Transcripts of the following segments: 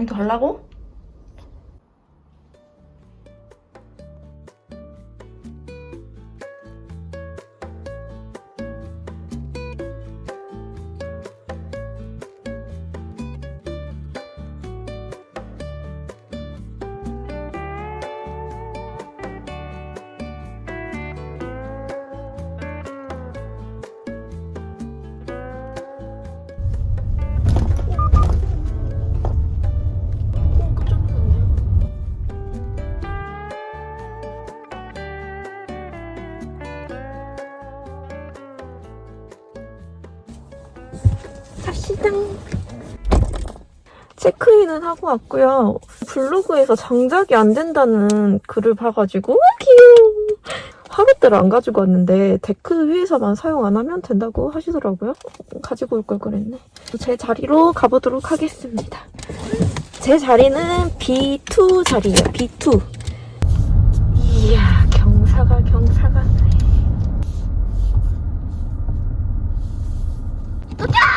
강의도 가려고? 하고 왔고요. 블로그에서 장작이 안 된다는 글을 봐가지고 귀여워. 화롯대를 안 가지고 왔는데 데크 위에서만 사용 안 하면 된다고 하시더라고요. 가지고 올 걸 그랬네. 제 자리로 가보도록 하겠습니다. 제 자리는 B2 자리예요. B2. 이야 경사가 경사가. 여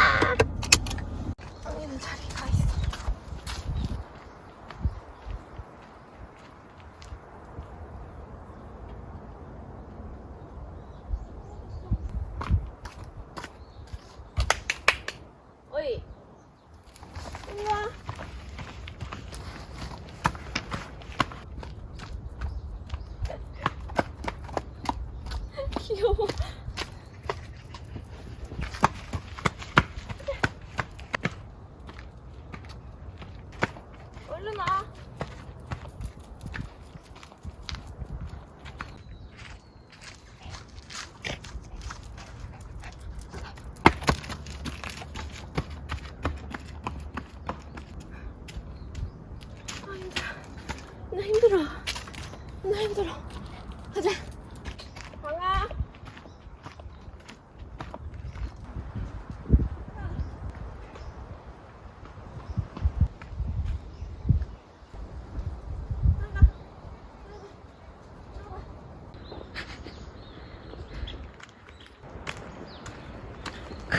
真的啊。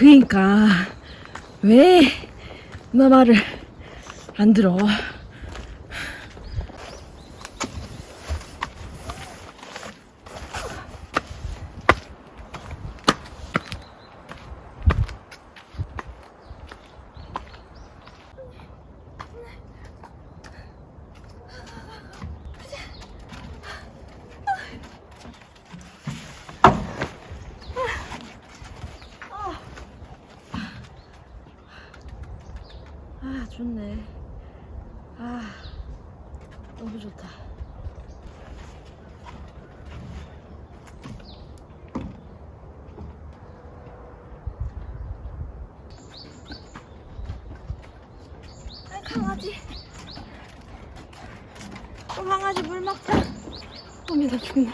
그니까 왜 너 말을 안 들어? 아 좋네. 아 너무 좋다. 아, 강아지. 또 강아지 물 먹자. 어미 나 죽네.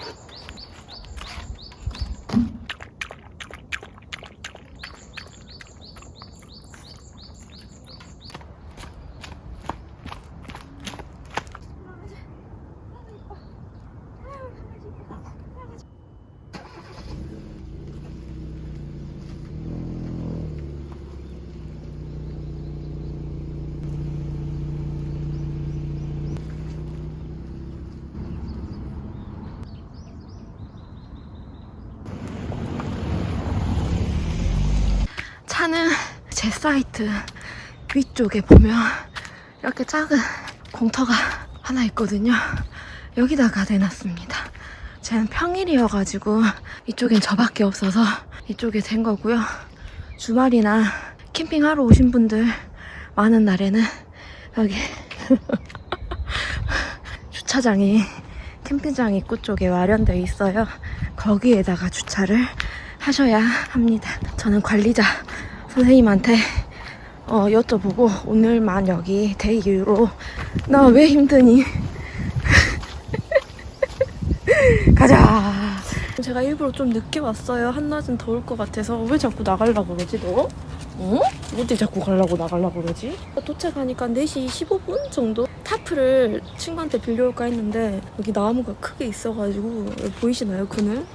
차는 제 사이트 위쪽에 보면 이렇게 작은 공터가 하나 있거든요. 여기다가 대놨습니다. 쟤는 평일이어가지고 이쪽엔 저밖에 없어서 이쪽에 된 거고요. 주말이나 캠핑하러 오신 분들 많은 날에는 여기 주차장이 캠핑장 입구 쪽에 마련되어 있어요. 거기에다가 주차를 하셔야 합니다. 저는 관리자 선생님한테 어, 여쭤보고 오늘만 여기 데이로 나 왜 힘드니? 가자. 제가 일부러 좀 늦게 왔어요. 한낮은 더울 것 같아서 왜 자꾸 나가려고 그러지 너? 어? 어디 자꾸 가려고 나가려고 그러지? 도착하니까 4시 15분 정도? tarp를 친구한테 빌려올까 했는데 여기 나무가 크게 있어가지고 보이시나요 그늘?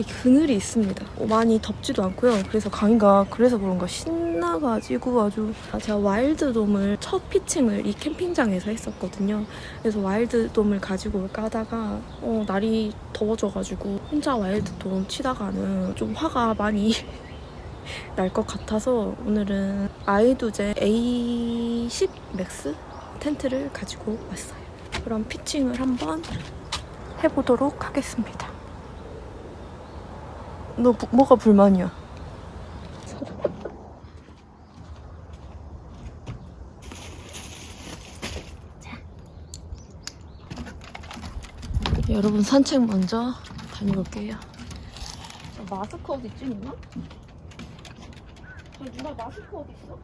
이렇게 그늘이 있습니다. 어, 많이 덥지도 않고요. 그래서 강이가 그래서 그런가 신 신나가지고 아주 제가 와일드돔을 첫 pitching을 이 캠핑장에서 했었거든요. 그래서 와일드돔을 가지고 올까 하다가 어, 날이 더워져가지고 혼자 와일드돔 치다가는 좀 화가 많이 날 것 같아서 오늘은 아이두젠 A10 맥스 텐트를 가지고 왔어요. 그럼 피칭을 한번 해보도록 하겠습니다. 너 부- 뭐가 불만이야? 여러분 산책 먼저 다녀올게요. 마스크 어디 있지 누나? 저 누나 마스크 어디 있어?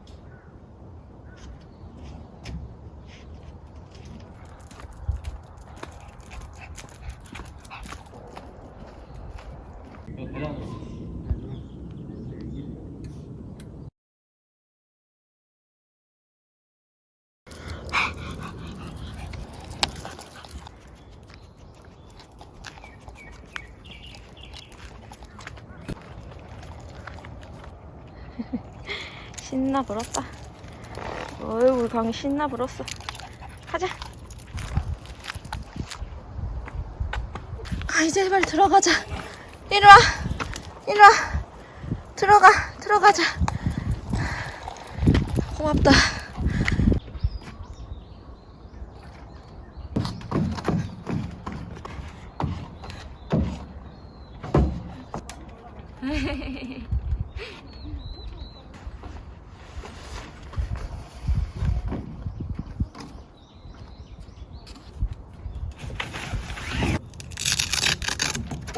신나 불었다. 어이 우리 강이 신나 불었어. 가자. 아 이제 빨리 들어가자. 이리 와. 이리 와. 들어가. 들어가자. 고맙다.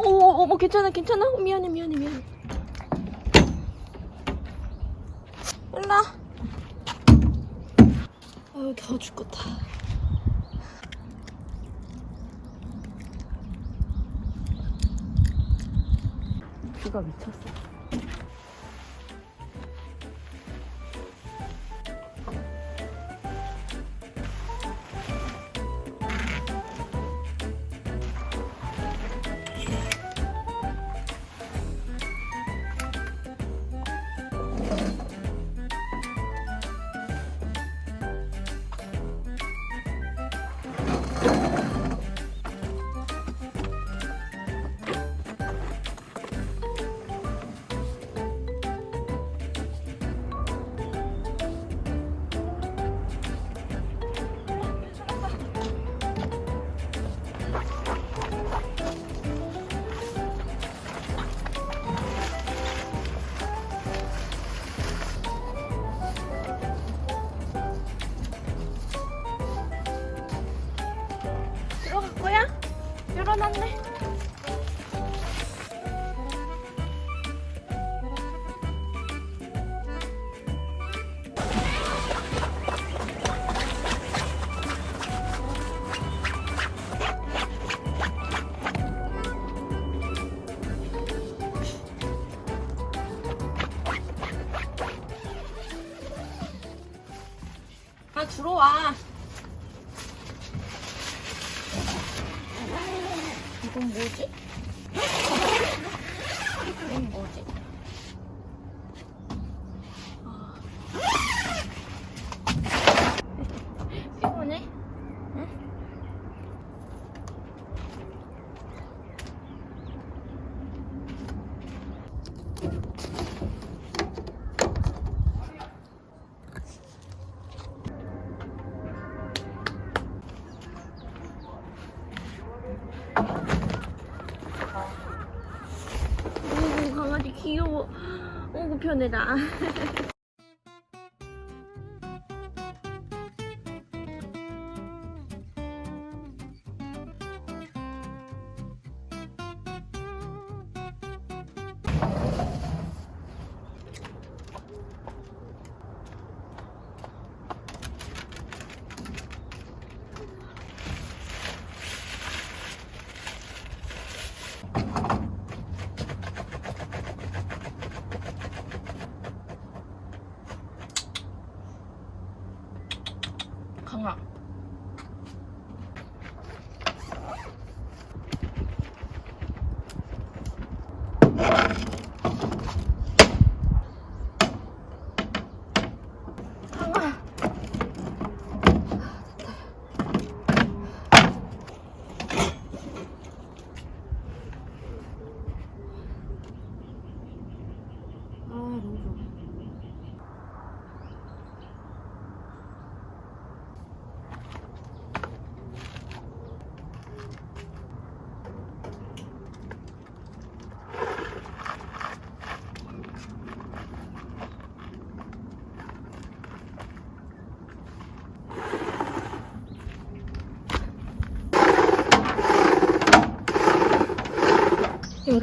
오, 어머 괜찮아 괜찮아 어, 미안해 미안해 미안해. 일라 아유 더워 죽겠다 비가 미쳤어 어이구 강아지 귀여워. 어구 편해라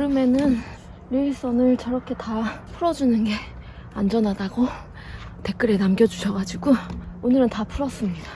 여름에는 릴선을 저렇게 다 풀어주는 게 안전하다고 댓글에 남겨주셔가지고 오늘은 다 풀었습니다.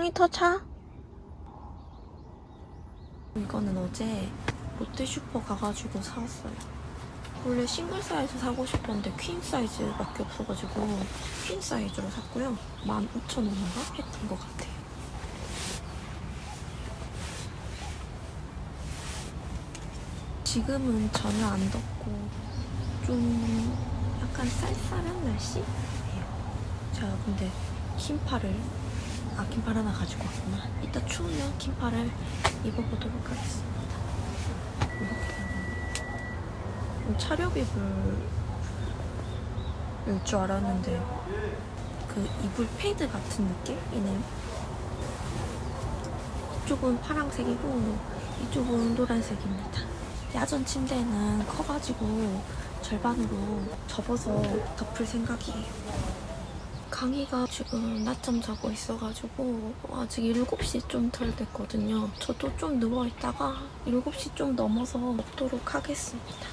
1km 차? 이거는 어제 롯데슈퍼 가가지고 사왔어요. 원래 싱글 사이즈 사고 싶었는데 퀸 사이즈밖에 없어가지고 퀸 사이즈로 샀고요. 15,000원인가 했던 것 같아요. 지금은 전혀 안 덥고 좀 약간 쌀쌀한 날씨예요. 제가 근데 긴팔을 아 긴팔 하나 가지고 왔구나. 이따 추우면 긴팔을 입어보도록 하겠습니다. 이렇게 차렵 입을 줄 알았는데 그 이불 패드 같은 느낌이네요. 이쪽은 파란색이고 이쪽은 노란색입니다. 야전 침대는 커가지고 절반으로 접어서 덮을 생각이에요. 강희가 지금 낮잠 자고 있어가지고 아직 7시 좀 덜 됐거든요. 저도 좀 누워있다가 7시 좀 넘어서 먹도록 하겠습니다.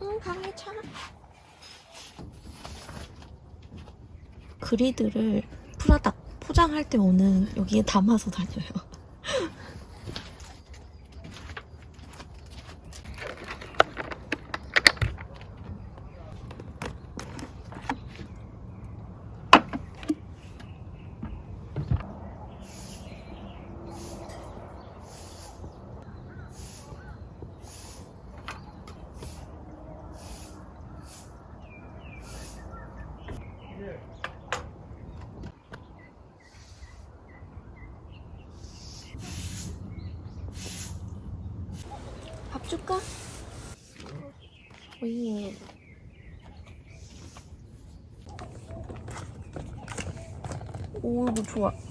응, 강희 차. 그리드를 프라다 포장할 때 오는 여기에 담아서 다녀요. 줄까? 오예. 오, 이거 좋아.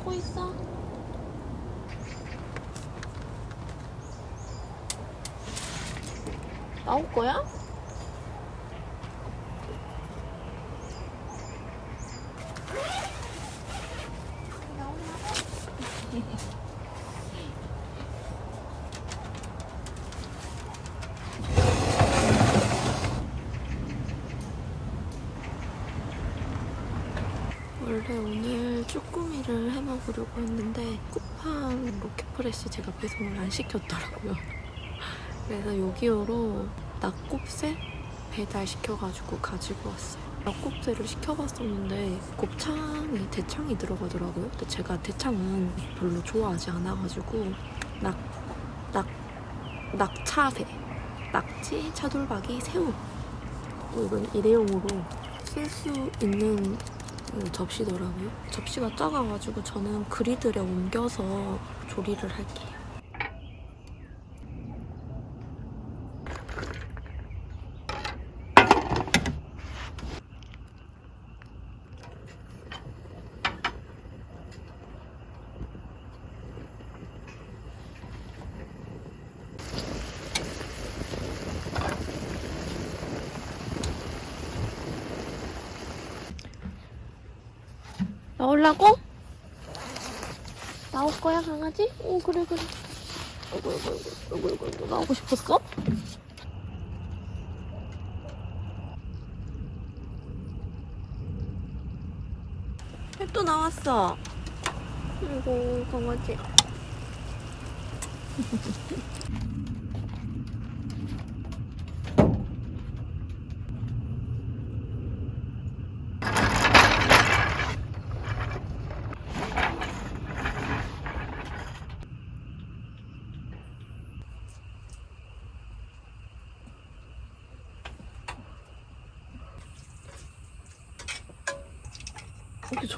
자고 있어. 나올 거야? 원래 오늘 쭈꾸미를 해 먹으려고 했는데 쿠팡 로켓 프레시 제가 배송을 안 시켰더라고요. 그래서 요기요로 낙곱새 배달시켜가지고 가지고 왔어요. 낙곱새를 시켜봤었는데 곱창이 대창이 들어가더라고요. 근데 제가 대창은 별로 좋아하지 않아가지고 낙, 낙, 낙차새, 낙지, 차돌박이, 새우 또 이건 일회용으로 쓸 수 있는 그 접시더라고요. 접시가 작아가지고 저는 그리들에 옮겨서 조리를 할게요. 나올라고? 나올 강아지? 오 그래 그래. 아이고 아이고 아이고 아이고 아이고 나오고 싶었어? 또 나왔어. 아이고 강아지.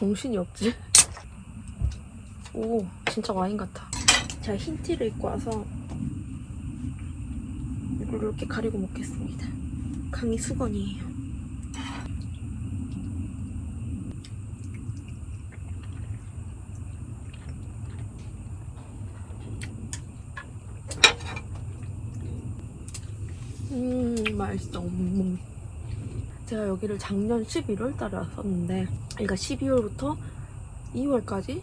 정신이 없지? 오, 진짜 와인 같아. 제가 흰 티를 입고 와서 이걸 이렇게 가리고 먹겠습니다. 강이 수건이에요. 음, 맛있어. 음. 제가 여기를 작년 11월 달에 왔었는데 그러니까 12월부터 2월까지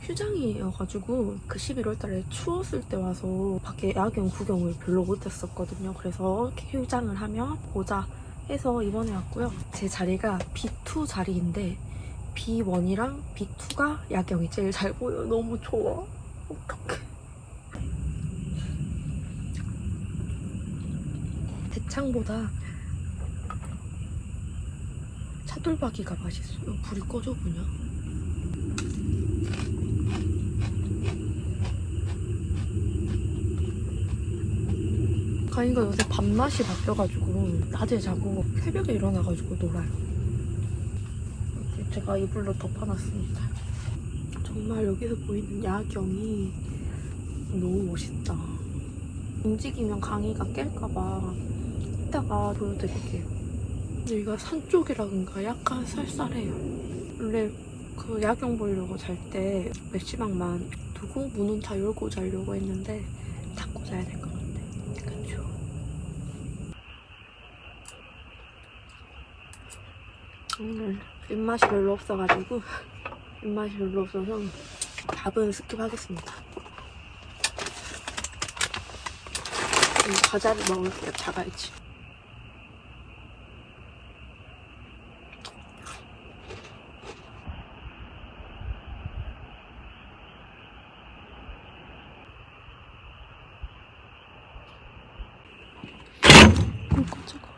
휴장이어가지고 그 11월 달에 추웠을 때 와서 밖에 야경 구경을 별로 못했었거든요. 그래서 휴장을 하면 보자 해서 이번에 왔고요. 제 자리가 B2 자리인데 B1이랑 B2가 야경이 제일 잘 보여. 너무 좋아. 어떡해. 대창보다 차돌박이가 맛있어요. 불이 꺼져 보냐? 가인이가 요새 밤낮이 바뀌어가지고 낮에 자고 새벽에 일어나가지고 놀아요. 제가 이불로 덮어놨습니다. 정말 여기서 보이는 야경이 너무 멋있다. 움직이면 강이가 깰까봐 이따가 보여드릴게요. 여기가 산 쪽이라든가 약간 쌀쌀해요. 원래 그 야경 보려고 잘 때 맥시막만 두고 문은 다 열고 자려고 했는데 닫고 자야 될 것 같아. 그쵸? 오늘 입맛이 별로 없어가지고 입맛이 별로 없어서 밥은 스킵하겠습니다. 음, 과자를 먹을게요. 자갈치. 어, 깜짝아.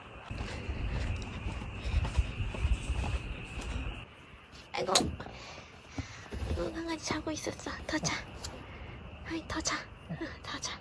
아이고. 어, 강아지 자고 있었어. 더 자. 아이, 더 자. 응, 더 자.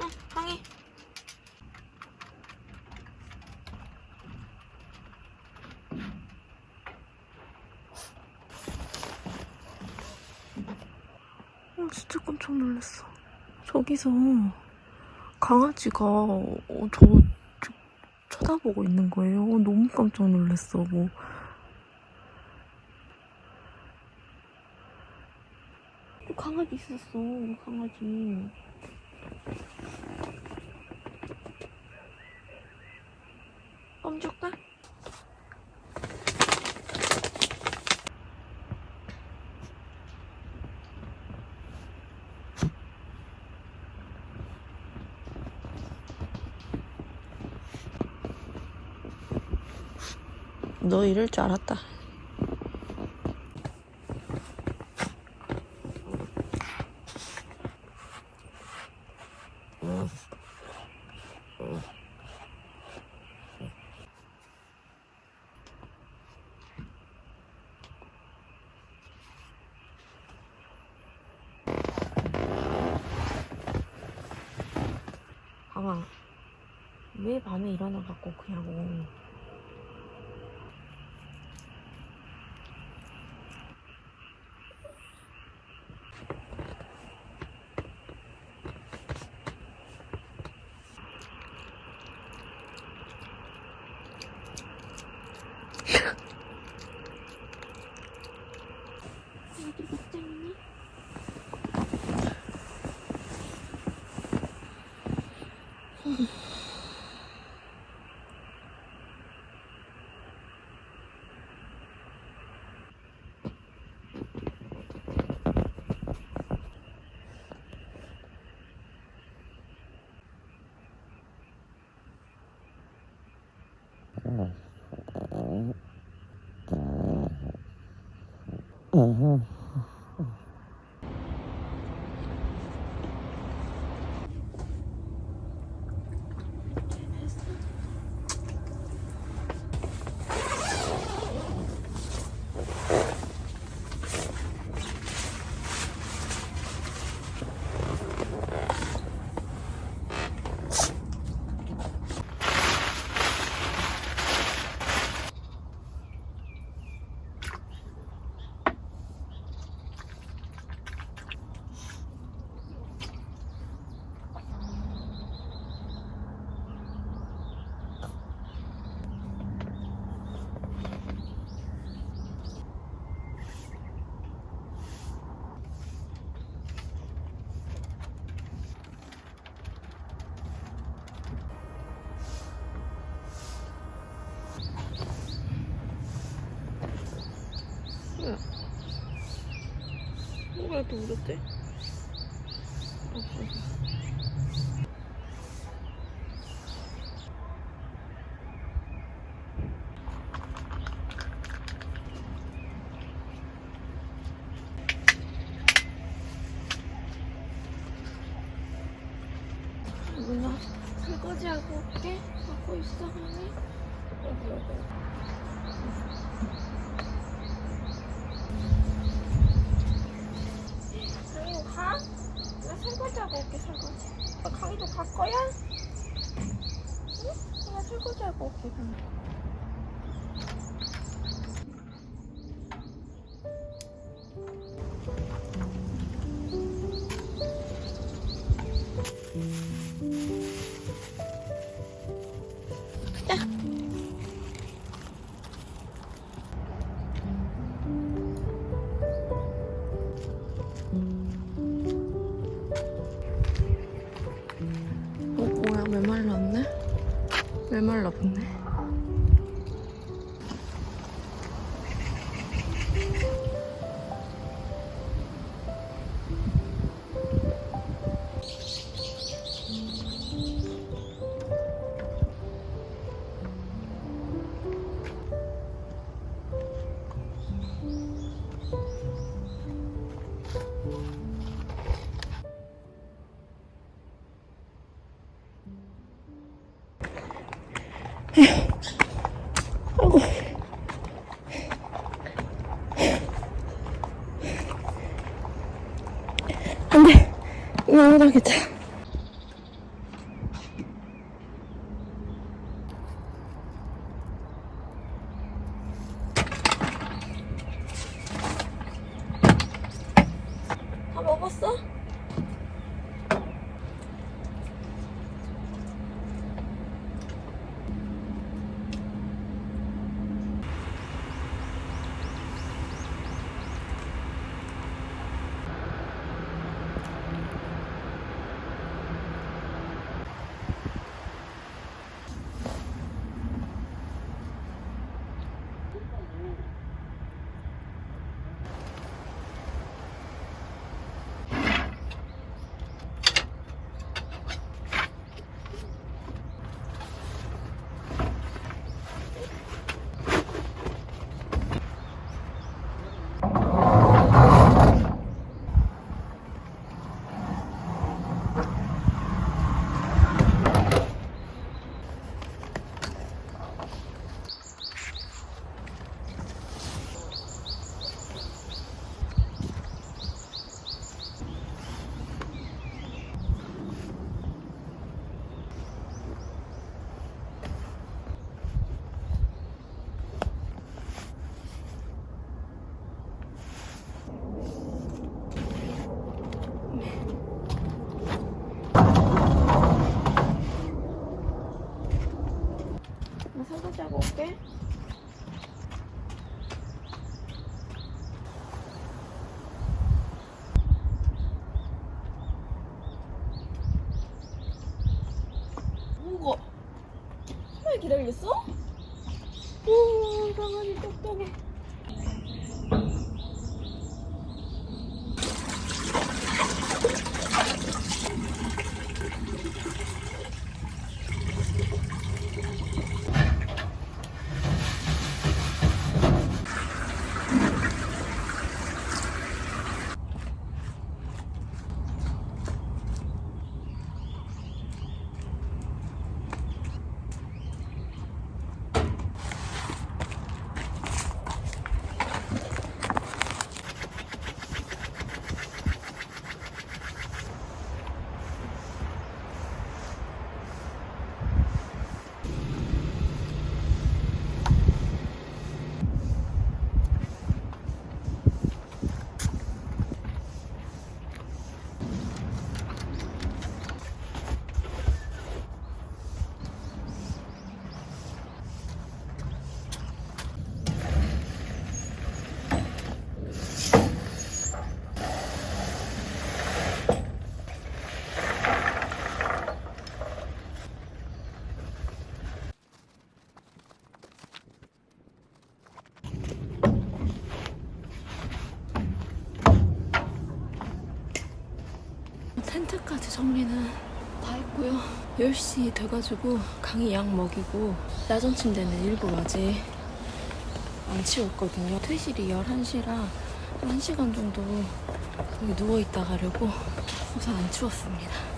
응, 강이. 어, 진짜 깜짝 놀랐어. 저기서 강아지가 어, 저, 저 쳐다보고 있는 거예요. 어, 너무 깜짝 놀랐어. 뭐. 강아지 있었어, 강아지. 껌 줄까? 너 이럴 줄 알았다. 봐봐. 왜 밤에 일어나갖고 그냥 嗯哼 뭐야? 뭐가 이렇게 울었대? 없어. 嗯。 나오라겠다. 기다리겠어? 오 강아지 똑똑해 텐트까지 정리는 다 했고요. 10시 돼가지고 강이 약 먹이고 야전 침대는 일부러 아직 안 치웠거든요. 퇴실이 11시라 1시간 정도 여기 누워있다 가려고 우선 안 치웠습니다.